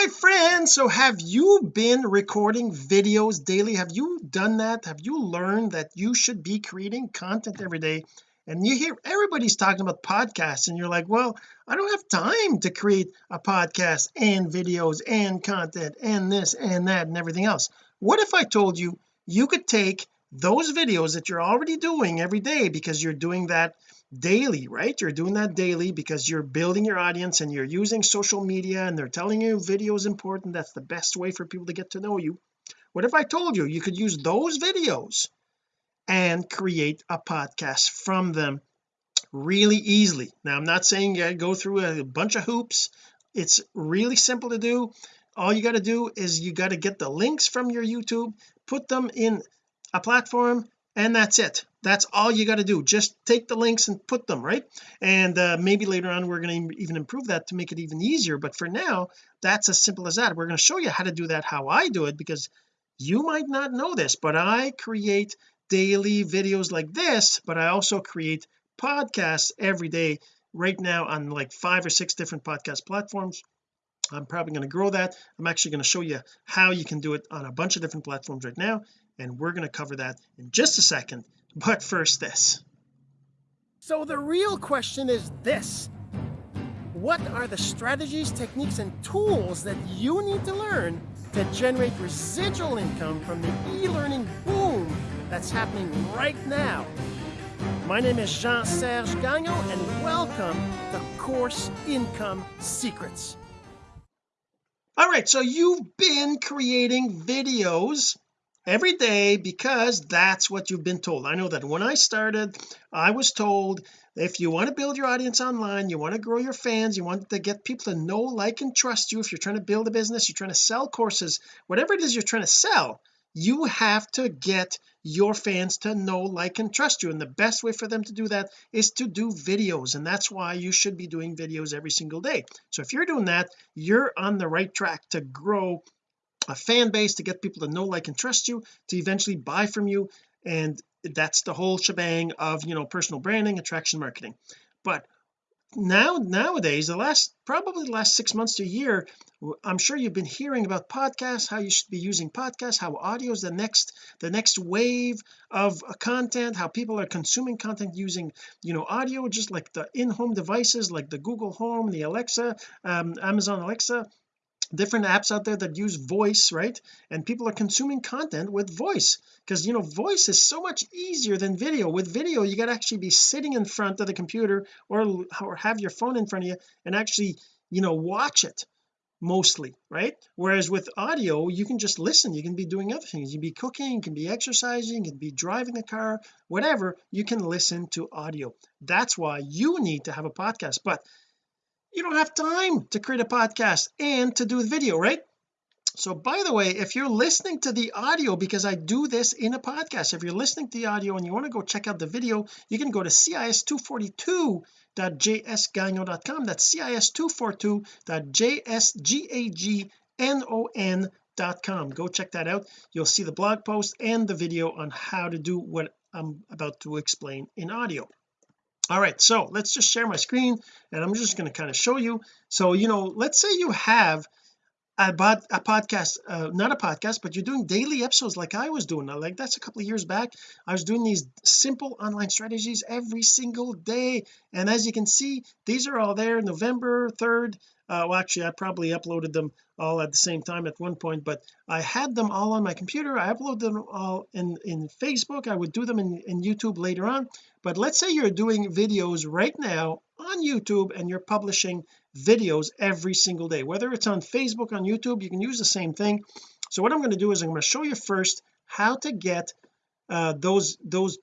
my friends so have you been recording videos daily? Have you done that? Have you learned that you should be creating content every day? And you hear everybody's talking about podcasts and you're like well I don't have time to create a podcast and videos and content and this and that and everything else. What if I told you you could take those videos that you're already doing every day because you're doing that daily right? You're doing that daily because you're building your audience and you're using social media and they're telling you video is important. That's the best way for people to get to know you. What if I told you you could use those videos and create a podcast from them really easily? Now I'm not saying you go through a bunch of hoops. It's really simple to do. All you got to do is you got to get the links from your YouTube put them in a platform and that's it that's all you got to do. Just take the links and put them right? And uh, maybe later on we're going to even improve that to make it even easier but for now that's as simple as that. We're going to show you how to do that how I do it because you might not know this but I create daily videos like this but I also create podcasts every day. Right now on like five or six different podcast platforms I'm probably going to grow that. I'm actually going to show you how you can do it on a bunch of different platforms right now and we're going to cover that in just a second but first this so the real question is this what are the strategies techniques and tools that you need to learn to generate residual income from the e-learning boom that's happening right now. My name is Jean-Serge Gagnon and welcome to Course Income Secrets. All right, so you've been creating videos every day because that's what you've been told. I know that when I started I was told if you want to build your audience online you want to grow your fans you want to get people to know like and trust you if you're trying to build a business you're trying to sell courses whatever it is you're trying to sell you have to get your fans to know like and trust you. And the best way for them to do that is to do videos and that's why you should be doing videos every single day. So if you're doing that you're on the right track to grow a fan base to get people to know like and trust you to eventually buy from you and that's the whole shebang of you know personal branding attraction marketing. But now nowadays the last probably the last six months to a year I'm sure you've been hearing about podcasts how you should be using podcasts how audio is the next the next wave of content how people are consuming content using you know audio just like the in-home devices like the Google Home the Alexa um, Amazon Alexa different apps out there that use voice right? And people are consuming content with voice because you know voice is so much easier than video. With video you got to actually be sitting in front of the computer or or have your phone in front of you and actually you know watch it mostly right? Whereas with audio you can just listen. You can be doing other things. You can be cooking you can be exercising you can be driving a car whatever you can listen to audio. That's why you need to have a podcast. But you don't have time to create a podcast and to do the video right? So by the way if you're listening to the audio because I do this in a podcast if you're listening to the audio and you want to go check out the video you can go to cis242.jsgagnon.com that's cis242.jsgagnon.com go check that out. You'll see the blog post and the video on how to do what I'm about to explain in audio all right so let's just share my screen and I'm just going to kind of show you. So you know let's say you have a, a podcast uh, not a podcast but you're doing daily episodes like I was doing. Like that's a couple of years back. I was doing these simple online strategies every single day. And as you can see these are all there November 3rd uh, well actually I probably uploaded them all at the same time at one point but I had them all on my computer. I uploaded them all in in Facebook. I would do them in, in YouTube later on. But let's say you're doing videos right now on YouTube and you're publishing videos every single day. Whether it's on Facebook on YouTube you can use the same thing. So what I'm going to do is I'm going to show you first how to get uh, those those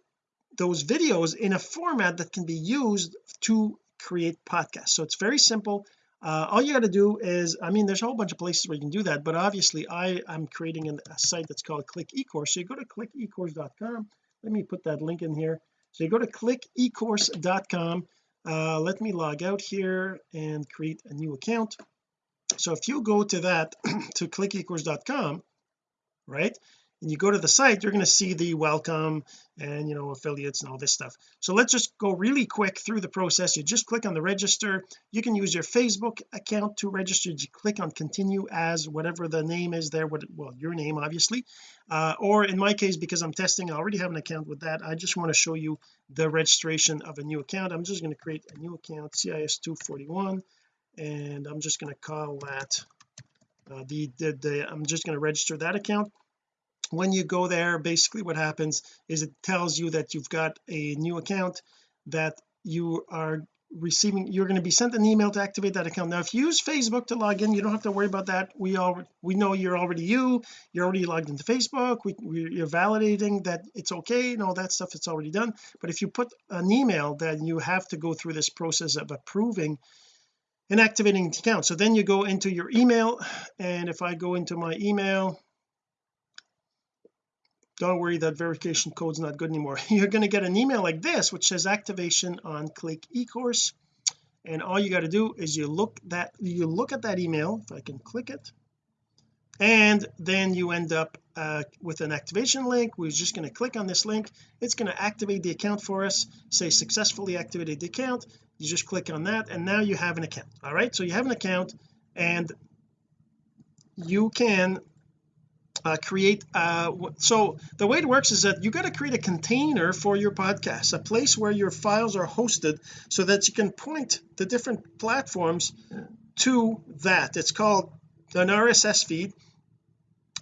those videos in a format that can be used to create podcasts. So it's very simple uh, all you got to do is I mean there's a whole bunch of places where you can do that but obviously I am creating an, a site that's called click ecourse. So you go to clickecourse.com let me put that link in here. So you go to clickecourse.com uh, let me log out here and create a new account. So if you go to that to clickecourse.com right and you go to the site you're going to see the welcome and you know affiliates and all this stuff. So let's just go really quick through the process. You just click on the register. You can use your Facebook account to register. You click on continue as whatever the name is there what well your name obviously. Uh, or in my case because I'm testing I already have an account with that I just want to show you the registration of a new account. I'm just going to create a new account CIS241 and I'm just going to call that uh, the, the, the I'm just going to register that account when you go there basically what happens is it tells you that you've got a new account that you are receiving you're going to be sent an email to activate that account. Now if you use Facebook to log in you don't have to worry about that. We all we know you're already you you're already logged into Facebook we, we, you're validating that it's okay and all that stuff it's already done. But if you put an email then you have to go through this process of approving and activating the account. So then you go into your email and if I go into my email don't worry that verification code's not good anymore. You're going to get an email like this which says activation on click ecourse. And all you got to do is you look that you look at that email if I can click it and then you end up uh, with an activation link. We're just going to click on this link. It's going to activate the account for us. Say successfully activated the account. You just click on that and now you have an account. All right so you have an account and you can uh, create uh, so the way it works is that you got to create a container for your podcast a place where your files are hosted so that you can point the different platforms to that. It's called an RSS feed.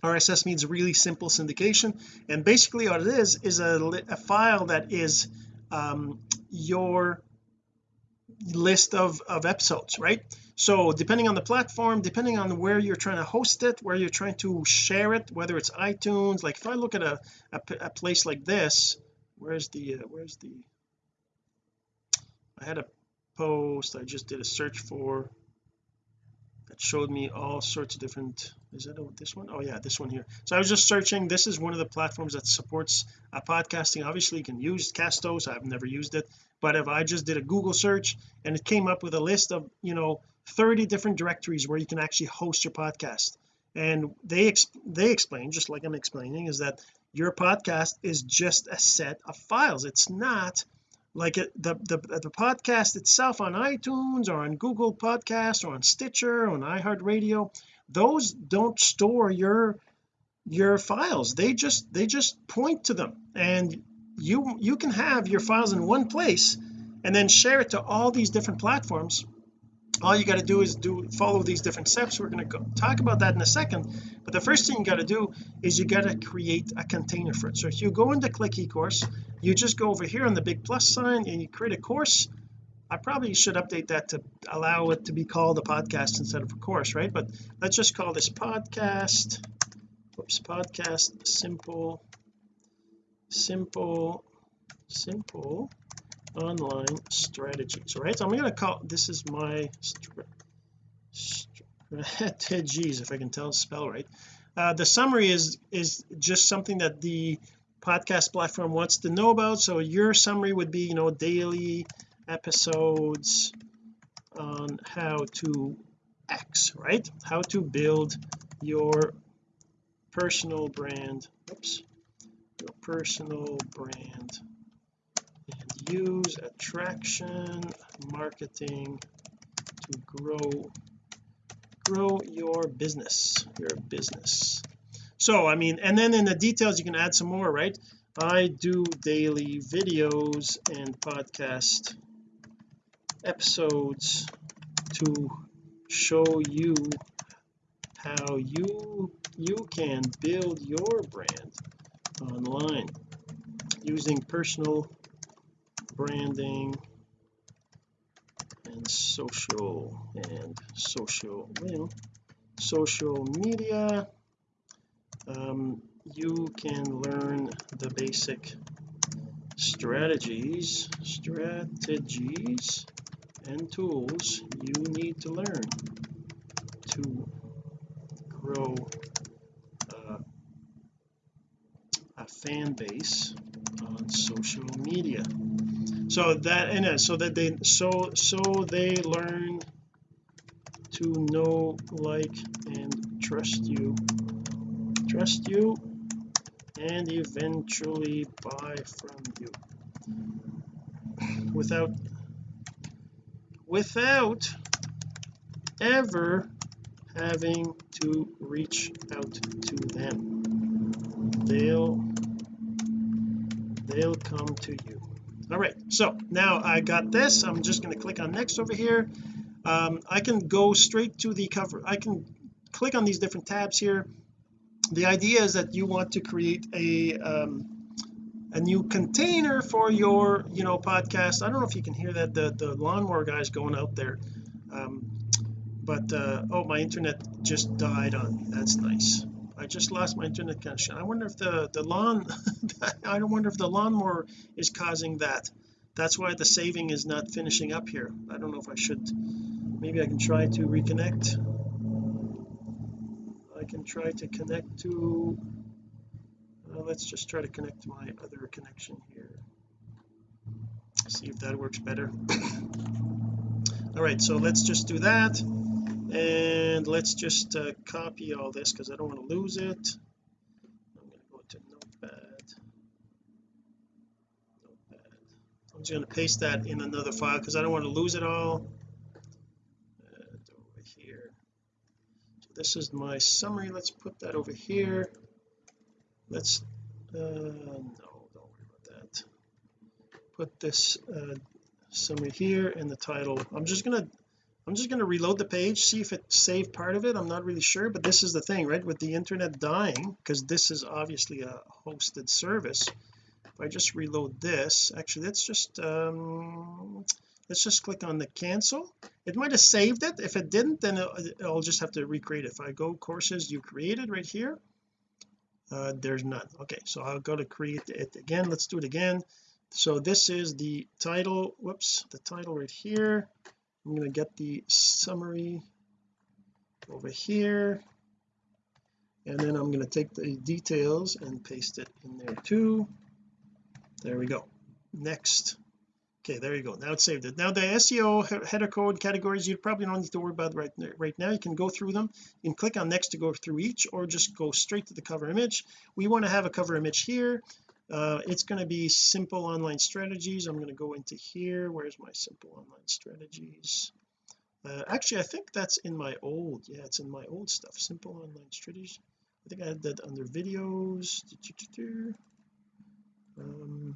RSS means really simple syndication. And basically what it is is a, a file that is um, your list of of episodes right so depending on the platform depending on where you're trying to host it where you're trying to share it whether it's iTunes like if I look at a a, a place like this where's the uh, where's the I had a post I just did a search for that showed me all sorts of different is that this one? Oh yeah this one here. So I was just searching. This is one of the platforms that supports uh, podcasting. Obviously you can use Castos. I've never used it. But if I just did a Google search and it came up with a list of you know 30 different directories where you can actually host your podcast. And they ex they explain just like I'm explaining is that your podcast is just a set of files. It's not like it, the, the the podcast itself on iTunes or on Google Podcast or on Stitcher or on iHeartRadio. Those don't store your your files. They just they just point to them. And you you can have your files in one place and then share it to all these different platforms all you got to do is do follow these different steps. We're going to talk about that in a second. But the first thing you got to do is you got to create a container for it. So if you go into click ecourse you just go over here on the big plus sign and you create a course. I probably should update that to allow it to be called a podcast instead of a course right? But let's just call this podcast whoops podcast simple simple simple online strategies. Right so I'm going to call this is my strategies if I can tell spell right. Uh, the summary is is just something that the podcast platform wants to know about. So your summary would be you know daily episodes on how to X right? How to build your personal brand. Oops. Your personal brand. and use attraction marketing to grow grow your business your business. So I mean and then in the details you can add some more right? I do daily videos and podcast episodes to show you how you you can build your brand online using personal branding and social and social well social media. Um, you can learn the basic strategies strategies and tools you need to learn to grow uh, a fan base on social media so that and uh, so that they so so they learn to know like and trust you. Trust you and eventually buy from you. Without without ever having to reach out to them. They'll they'll come to you all right so now I got this. I'm just going to click on next over here. Um, I can go straight to the cover. I can click on these different tabs here. The idea is that you want to create a um, a new container for your you know podcast. I don't know if you can hear that the the lawnmower guys going out there. Um, but uh, oh my internet just died on me. That's nice I just lost my internet connection. I wonder if the the lawn I don't wonder if the lawnmower is causing that. That's why the saving is not finishing up here. I don't know if I should maybe I can try to reconnect. I can try to connect to uh, let's just try to connect to my other connection here. See if that works better. All right so let's just do that and let's just uh, copy all this because I don't want to lose it. I'm going to go to notepad. Notepad. I'm just going to paste that in another file because I don't want to lose it all. And over here. So this is my summary. Let's put that over here. Let's uh no don't worry about that. Put this uh summary here and the title. I'm just gonna I'm just going to reload the page see if it saved part of it I'm not really sure but this is the thing right with the internet dying because this is obviously a hosted service. If I just reload this actually let's just um let's just click on the cancel. It might have saved it if it didn't then I'll just have to recreate it. If I go courses you created right here uh there's none. Okay so I'll go to create it again let's do it again. So this is the title whoops the title right here I'm going to get the summary over here. And then I'm going to take the details and paste it in there too. There we go. Next. Okay there you go. Now it's saved. It now the SEO header code categories you probably don't need to worry about right right now. You can go through them you can click on next to go through each or just go straight to the cover image. We want to have a cover image here uh, it's going to be simple online strategies. I'm going to go into here. Where's my simple online strategies? Uh, actually I think that's in my old yeah it's in my old stuff. Simple online strategies. I think I had that under videos. Um,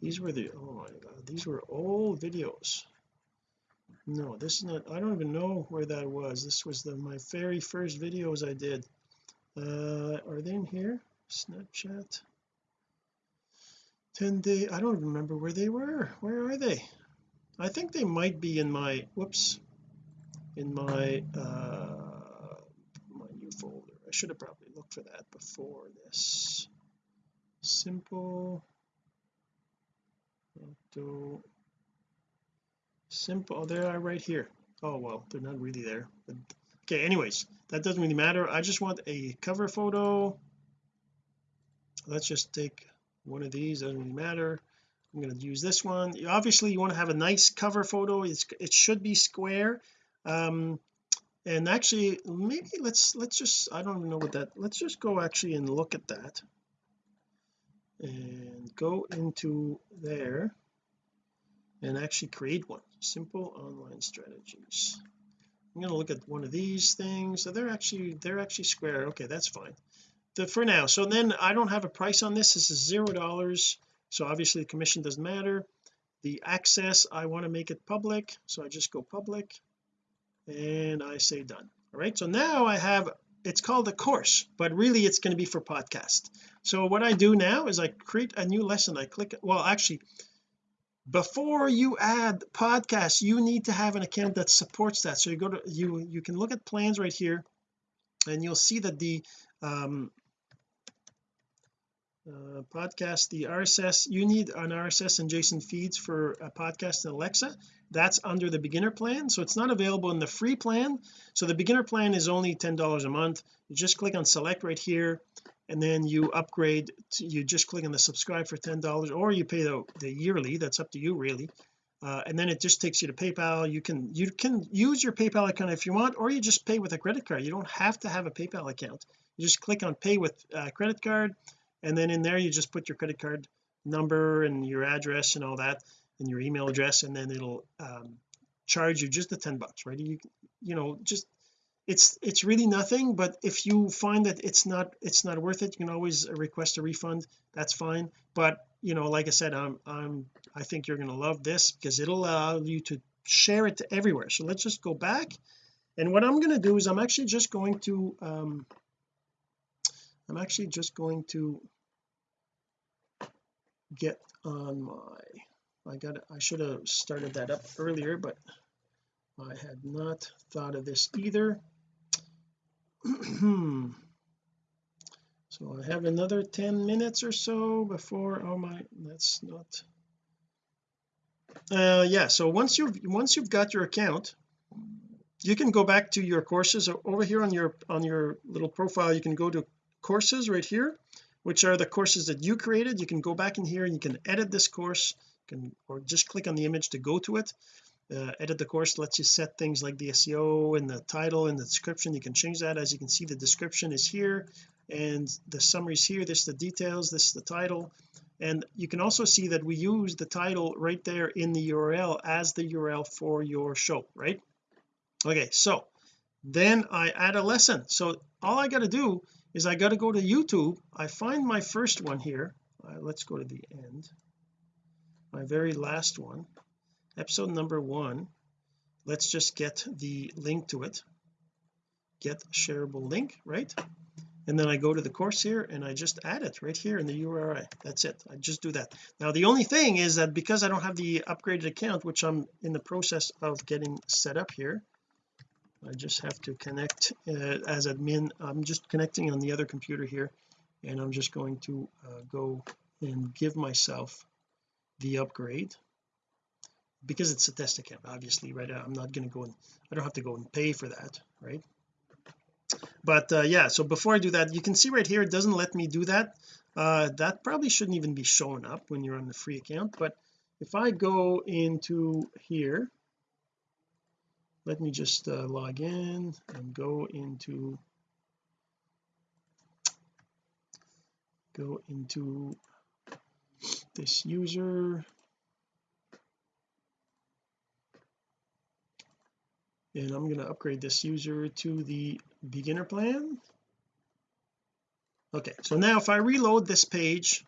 these were the oh my god these were old videos. No this is not I don't even know where that was. This was the my very first videos I did. Uh are they in here Snapchat. 10 day I don't remember where they were. Where are they? I think they might be in my whoops in my uh my new folder. I should have probably looked for that before this. Simple. Auto. Simple. Oh, they are right here. Oh well they're not really there. But okay anyways that doesn't really matter. I just want a cover photo let's just take one of these doesn't really matter. I'm going to use this one. Obviously you want to have a nice cover photo. It's, it should be square. Um and actually maybe let's let's just I don't even know what that let's just go actually and look at that. And go into there and actually create one. Simple online strategies. I'm going to look at one of these things. So they're actually they're actually square. Okay that's fine the for now. So then I don't have a price on this. This is zero dollars. So obviously the commission doesn't matter. The access I want to make it public. So I just go public and I say done. All right. So now I have it's called a course but really it's going to be for podcast. So what I do now is I create a new lesson. I click well actually before you add podcasts you need to have an account that supports that. So you go to you you can look at plans right here and you'll see that the um uh, podcast the RSS you need an RSS and JSON feeds for a podcast in Alexa. That's under the beginner plan so it's not available in the free plan. So the beginner plan is only ten dollars a month. You just click on select right here and then you upgrade to, you just click on the subscribe for ten dollars or you pay the, the yearly that's up to you really. Uh, and then it just takes you to PayPal. You can you can use your PayPal account if you want or you just pay with a credit card. You don't have to have a PayPal account. You just click on pay with uh, credit card and then in there you just put your credit card number and your address and all that and your email address and then it'll um, charge you just the 10 bucks right? You you know just it's it's really nothing but if you find that it's not it's not worth it you can always request a refund. That's fine. But you know like I said I'm I'm I think you're going to love this because it'll allow you to share it to everywhere. So let's just go back. And what I'm going to do is I'm actually just going to um I'm actually just going to get on my I got I should have started that up earlier but I had not thought of this either. So I have another 10 minutes or so before oh my that's not uh yeah so once you've once you've got your account you can go back to your courses over here on your on your little profile. You can go to courses right here which are the courses that you created. You can go back in here and you can edit this course. You can or just click on the image to go to it. Uh, edit the course lets you set things like the SEO and the title and the description. You can change that. As you can see the description is here and the summary is here. This is the details this is the title. And you can also see that we use the title right there in the URL as the URL for your show right? Okay so then I add a lesson. So all I got to do is I got to go to YouTube. I find my first one here. Uh, let's go to the end. My very last one. Episode number one. Let's just get the link to it. Get shareable link right? And then I go to the course here and I just add it right here in the URI that's it. I just do that. Now the only thing is that because I don't have the upgraded account which I'm in the process of getting set up here I just have to connect uh, as admin. I'm just connecting on the other computer here and I'm just going to uh, go and give myself the upgrade. Because it's a test account obviously right? I'm not going to go and I don't have to go and pay for that right? But uh, yeah so before I do that you can see right here it doesn't let me do that. Uh, that probably shouldn't even be showing up when you're on the free account but if I go into here let me just uh, log in and go into go into this user. And I'm going to upgrade this user to the beginner plan. Okay so now if I reload this page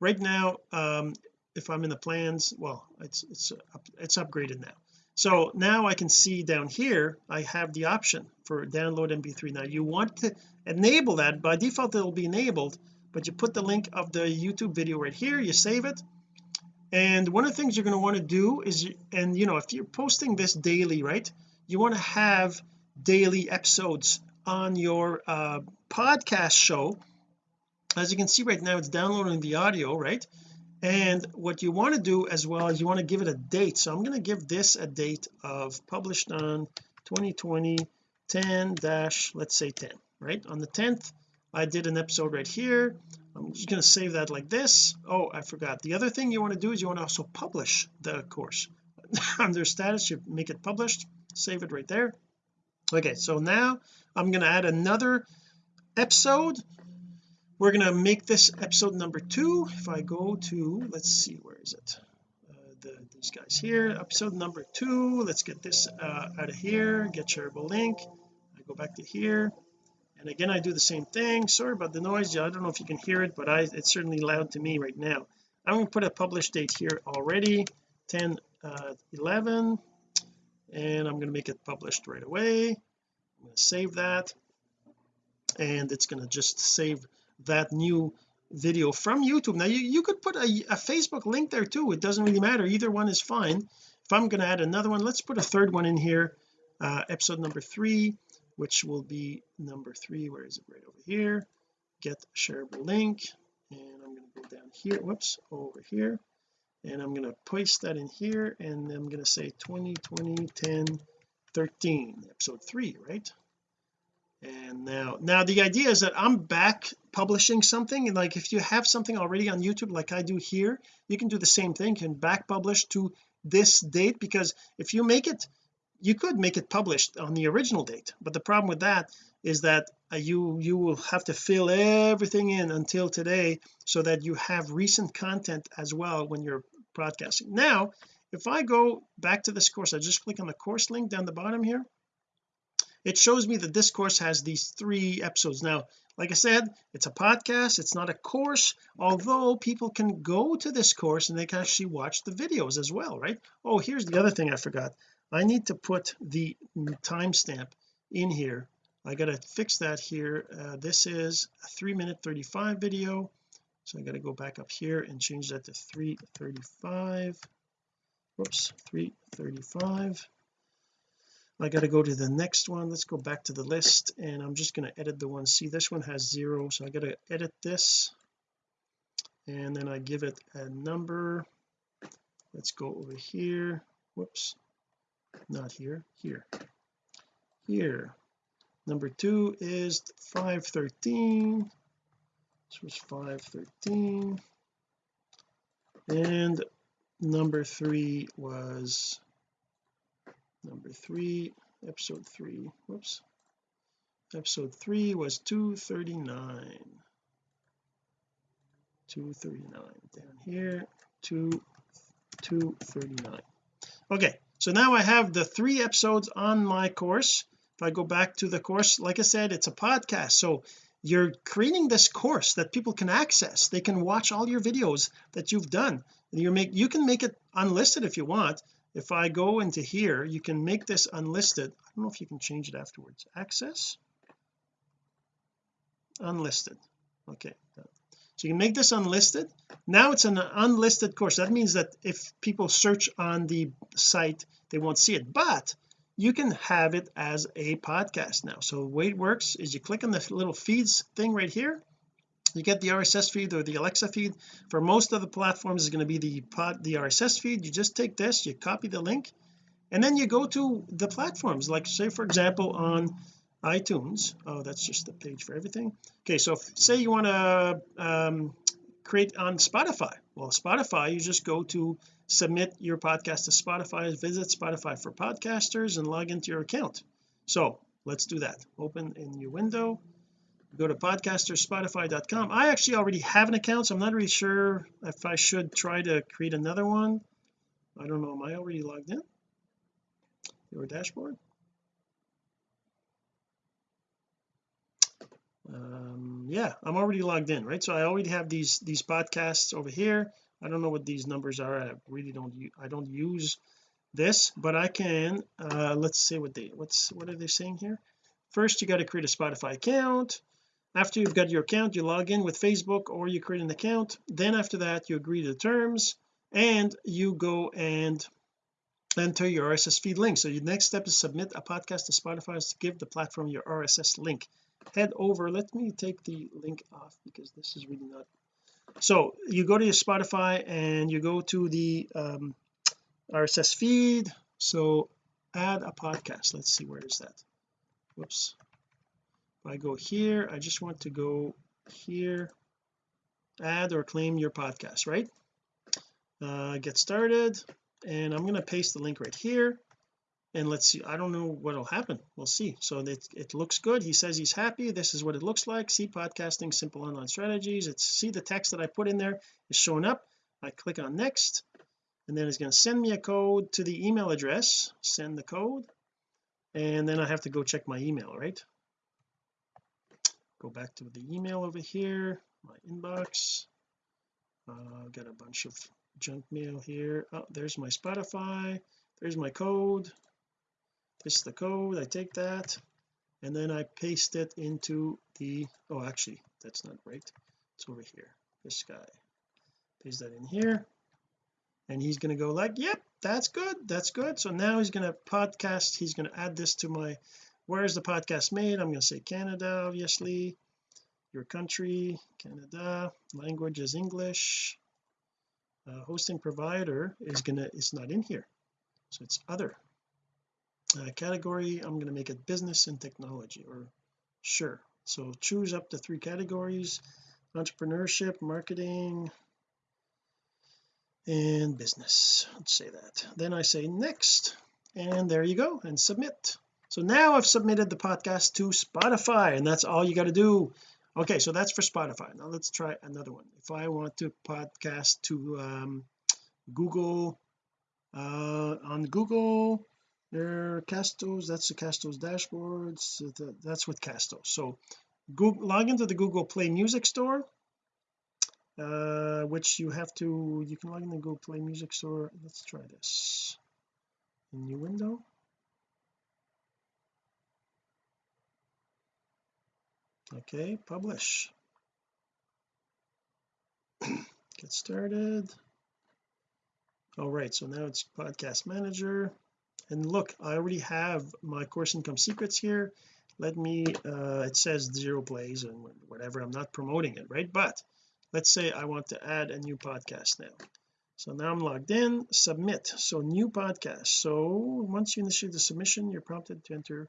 right now um if I'm in the plans well it's it's it's upgraded now so now I can see down here I have the option for download mp3 now you want to enable that. By default it'll be enabled but you put the link of the YouTube video right here you save it. And one of the things you're going to want to do is and you know if you're posting this daily right you want to have daily episodes on your uh, podcast show. As you can see right now it's downloading the audio right and what you want to do as well is you want to give it a date. So I'm going to give this a date of published on 2020 10 dash let's say 10 right? On the 10th I did an episode right here. I'm just going to save that like this. Oh I forgot. The other thing you want to do is you want to also publish the course. Under status you make it published save it right there. Okay so now I'm going to add another episode we're going to make this episode number two. If I go to let's see where is it? Uh, the, these guys here. Episode number two. Let's get this uh, out of here. Get shareable link. I go back to here. And again I do the same thing. Sorry about the noise. I don't know if you can hear it but I it's certainly loud to me right now. I'm going to put a publish date here already 10 uh, 11 and I'm going to make it published right away. I'm going to save that. And it's going to just save that new video from YouTube. Now you, you could put a, a Facebook link there too. It doesn't really matter. Either one is fine. If I'm going to add another one let's put a third one in here uh, episode number three which will be number three. Where is it? Right over here. Get shareable link. And I'm going to go down here. Whoops. Over here. And I'm going to paste that in here. And I'm going to say 2020 10 13 episode 3 right and now now the idea is that I'm back publishing something like if you have something already on YouTube like I do here you can do the same thing can back publish to this date because if you make it you could make it published on the original date. But the problem with that is that uh, you you will have to fill everything in until today so that you have recent content as well when you're broadcasting. Now if I go back to this course I just click on the course link down the bottom here it shows me that this course has these three episodes. Now like I said it's a podcast it's not a course although people can go to this course and they can actually watch the videos as well right? Oh here's the other thing I forgot. I need to put the timestamp in here. I got to fix that here. Uh, this is a 3 minute 35 video. So I got to go back up here and change that to 335 whoops 335 I got to go to the next one. Let's go back to the list and I'm just going to edit the one. See this one has zero so I got to edit this and then I give it a number. Let's go over here. Whoops. Not here here. Here. Number two is 513 this was 513 and number three was number three episode three whoops. Episode three was 239 239 down here 2 239 okay so now I have the three episodes on my course. If I go back to the course like I said it's a podcast so you're creating this course that people can access. They can watch all your videos that you've done. You make you can make it unlisted if you want if I go into here you can make this unlisted. I don't know if you can change it afterwards. Access? Unlisted. Okay. So you can make this unlisted. Now it's an unlisted course. That means that if people search on the site they won't see it. But you can have it as a podcast now. So the way it works is you click on the little feeds thing right here you get the RSS feed or the Alexa feed. For most of the platforms is going to be the pod the RSS feed. You just take this you copy the link and then you go to the platforms. Like say for example on iTunes. Oh that's just the page for everything. Okay so if, say you want to um, create on Spotify. Well Spotify you just go to submit your podcast to Spotify visit Spotify for podcasters and log into your account. So let's do that. Open a new window go to podcasterspotify.com I actually already have an account so I'm not really sure if I should try to create another one. I don't know. Am I already logged in? Your dashboard? Um yeah I'm already logged in right? So I already have these these podcasts over here. I don't know what these numbers are. I really don't I don't use this but I can uh let's see what they what's what are they saying here? First you got to create a Spotify account after you've got your account you log in with Facebook or you create an account. Then after that you agree to the terms and you go and enter your RSS feed link. So your next step is submit a podcast to Spotify to give the platform your RSS link. Head over. Let me take the link off because this is really not. So you go to your Spotify and you go to the um, RSS feed. So add a podcast. Let's see where is that? Whoops I go here I just want to go here add or claim your podcast right? Uh, get started and I'm going to paste the link right here and let's see I don't know what'll happen we'll see. So it, it looks good he says he's happy this is what it looks like see podcasting simple online strategies it's see the text that I put in there is showing up I click on next and then it's going to send me a code to the email address send the code and then I have to go check my email right go back to the email over here my inbox. Uh, got a bunch of junk mail here. Oh there's my Spotify. There's my code. This is the code. I take that. And then I paste it into the oh actually that's not right. It's over here this guy. Paste that in here. And he's going to go like yep that's good that's good. So now he's going to podcast. He's going to add this to my where is the podcast made? I'm going to say Canada obviously. Your country Canada. Language is English. Uh, hosting provider is gonna it's not in here. So it's other. Uh, category I'm going to make it business and technology or sure. So choose up to three categories entrepreneurship marketing and business. Let's say that. Then I say next and there you go and submit so now I've submitted the podcast to Spotify and that's all you got to do. Okay so that's for Spotify. Now let's try another one. If I want to podcast to um, Google uh, on Google there Castos that's the Castos dashboards that's with Castos. So Google log into the Google Play Music Store uh, which you have to you can log in the Google Play Music Store. Let's try this. New window okay publish. Get started. All right so now it's podcast manager. And look I already have my course income secrets here. Let me uh it says zero plays and whatever I'm not promoting it right? But let's say I want to add a new podcast now. So now I'm logged in submit. So new podcast. So once you initiate the submission you're prompted to enter.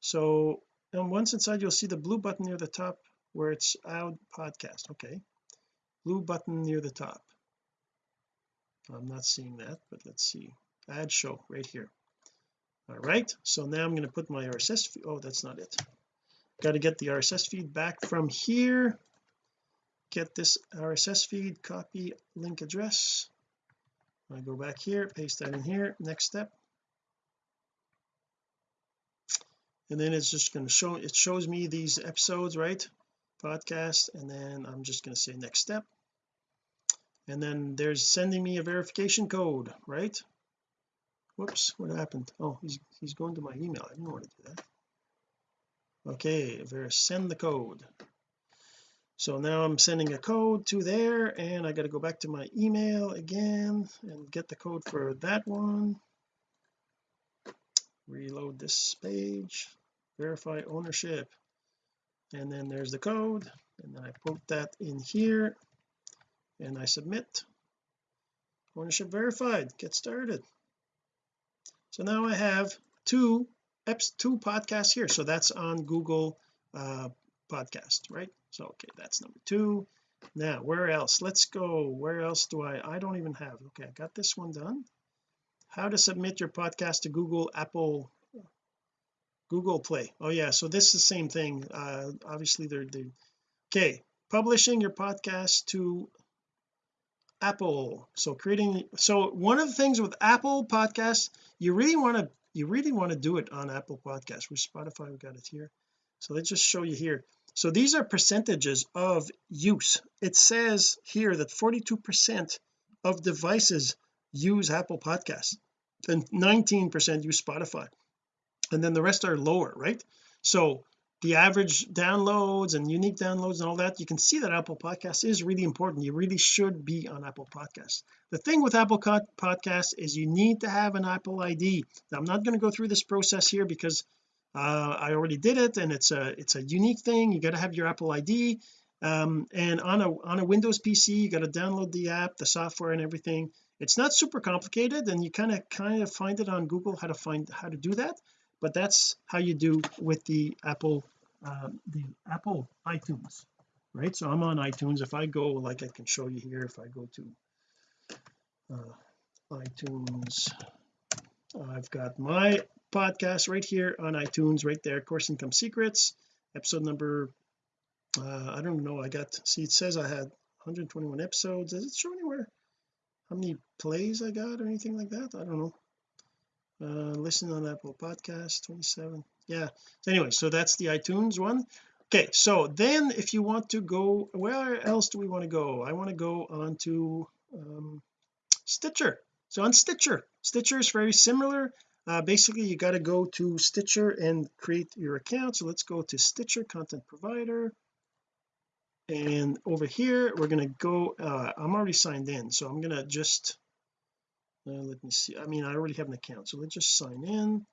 So and once inside you'll see the blue button near the top where it's out podcast. Okay. Blue button near the top. I'm not seeing that but let's see. Add show right here. All right. So now I'm going to put my RSS feed. Oh that's not it. Got to get the RSS feed back from here. Get this RSS feed copy link address. I go back here paste that in here. Next step and then it's just going to show it shows me these episodes right? Podcast and then I'm just going to say next step. And then there's sending me a verification code right? Whoops what happened? Oh he's he's going to my email. I didn't want to do that. Okay ver send the code. So now I'm sending a code to there and I got to go back to my email again and get the code for that one reload this page verify ownership. And then there's the code and then I put that in here and I submit. Ownership verified get started. So now I have two eps two podcasts here. So that's on Google uh podcast right? So okay that's number two. Now where else? Let's go. Where else do I I don't even have okay I got this one done how to submit your podcast to Google Apple Google Play. Oh yeah so this is the same thing. Uh obviously they're they okay publishing your podcast to Apple. So creating so one of the things with Apple podcasts you really want to you really want to do it on Apple podcasts. With Spotify we got it here. So let's just show you here. So these are percentages of use. It says here that 42 percent of devices use Apple podcasts and 19 percent use Spotify. And then the rest are lower right? So the average downloads and unique downloads and all that you can see that Apple Podcasts is really important. You really should be on Apple Podcasts the thing with Apple Podcasts is you need to have an Apple ID now I'm not going to go through this process here because uh, I already did it and it's a it's a unique thing. You got to have your Apple ID um, and on a on a Windows PC you got to download the app the software and everything it's not super complicated and you kind of kind of find it on Google how to find how to do that but that's how you do with the Apple uh, the Apple iTunes right? So I'm on iTunes. If I go like I can show you here if I go to uh, iTunes I've got my podcast right here on iTunes right there course income secrets episode number uh, I don't know I got see it says I had 121 episodes. Does it show anywhere how many plays I got or anything like that? I don't know. Uh listen on Apple podcast 27 yeah. Anyway so that's the iTunes one. Okay so then if you want to go where else do we want to go? I want to go on to um, Stitcher. So on Stitcher Stitcher is very similar. Uh, basically you got to go to Stitcher and create your account. So let's go to Stitcher content provider and over here we're going to go uh, I'm already signed in so I'm going to just uh, let me see I mean I already have an account so let's just sign in.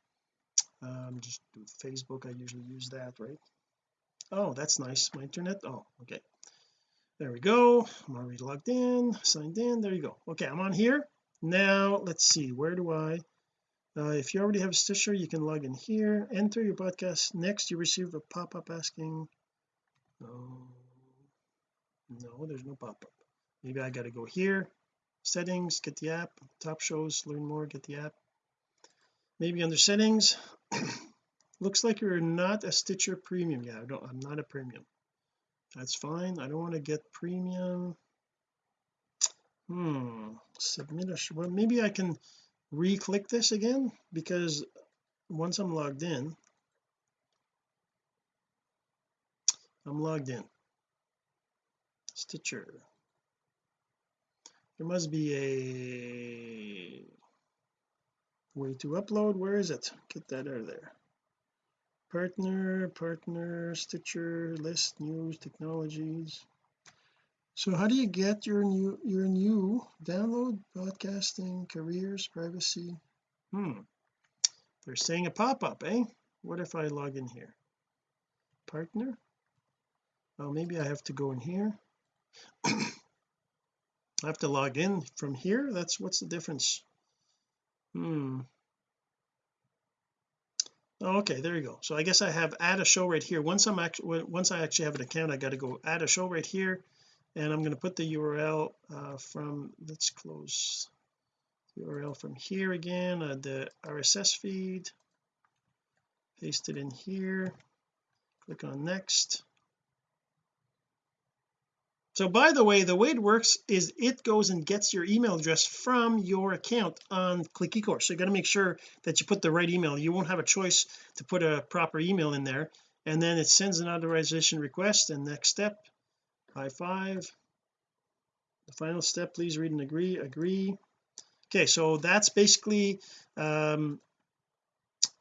Um just do Facebook I usually use that right? Oh that's nice my internet oh okay. There we go I'm already logged in signed in there you go. Okay I'm on here. Now let's see where do I uh, if you already have a Stitcher you can log in here enter your podcast. Next you receive a pop-up asking oh no there's no pop-up. Maybe I got to go here. Settings get the app. Top shows learn more get the app. Maybe under settings looks like you're not a Stitcher premium. Yeah I don't I'm not a premium. That's fine. I don't want to get premium. Hmm submit a well maybe I can re-click this again because once I'm logged in I'm logged in Stitcher. There must be a way to upload. Where is it? Get that out of there. Partner partner Stitcher list news technologies. So how do you get your new your new download podcasting careers privacy? Hmm. They're saying a pop-up eh? What if I log in here? Partner? Oh maybe I have to go in here I have to log in from here. That's what's the difference? Hmm. Oh, okay there you go. So I guess I have add a show right here. Once I'm actually once I actually have an account I got to go add a show right here and I'm going to put the URL uh, from let's close the URL from here again uh, the RSS feed paste it in here click on next so by the way the way it works is it goes and gets your email address from your account on click ecourse so you got to make sure that you put the right email. You won't have a choice to put a proper email in there. And then it sends an authorization request. And next step high five. The final step please read and agree agree. Okay so that's basically um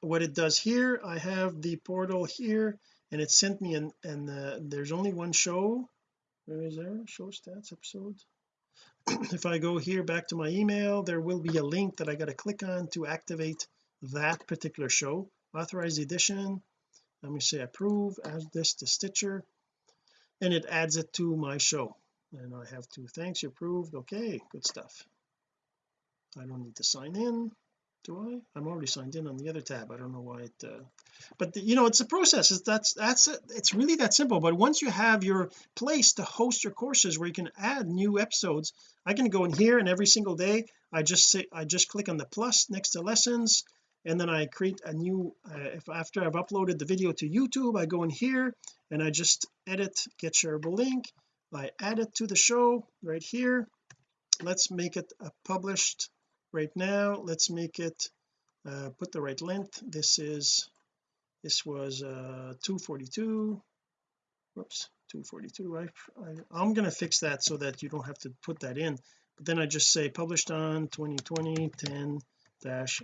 what it does here. I have the portal here and it sent me and and uh, there's only one show where is there? Show stats episode. If I go here back to my email there will be a link that I got to click on to activate that particular show. Authorize the edition. Let me say approve add this to Stitcher and it adds it to my show. And I have two thanks you approved okay good stuff. I don't need to sign in do I? I'm already signed in on the other tab. I don't know why it uh, but the, you know it's a process. It's that's that's it. it's really that simple. But once you have your place to host your courses where you can add new episodes I can go in here and every single day I just say I just click on the plus next to lessons and then I create a new uh, if after I've uploaded the video to YouTube I go in here and I just edit get shareable link. I add it to the show right here. Let's make it a published right now. Let's make it uh, put the right length. This is this was uh 242 whoops 242 I, I I'm going to fix that so that you don't have to put that in. But then I just say published on 2020 10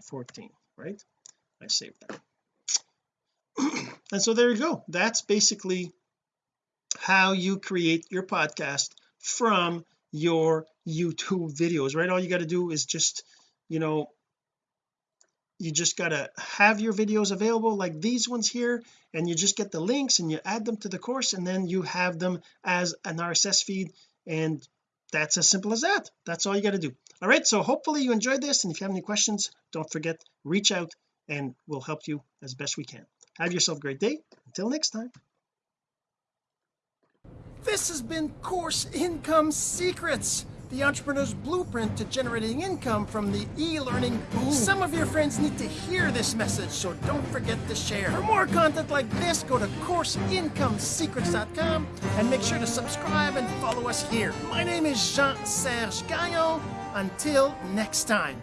14 right? I save that. And so there you go. That's basically how you create your podcast from your YouTube videos right? All you got to do is just you know you just got to have your videos available like these ones here and you just get the links and you add them to the course and then you have them as an RSS feed and that's as simple as that. That's all you got to do. All right so hopefully you enjoyed this and if you have any questions don't forget reach out and we'll help you as best we can. Have yourself a great day. Until next time. This has been course income secrets the entrepreneur's blueprint to generating income from the e-learning boom. Some of your friends need to hear this message, so don't forget to share. For more content like this, go to CourseIncomeSecrets.com and make sure to subscribe and follow us here. My name is Jean-Serge Gagnon. Until next time.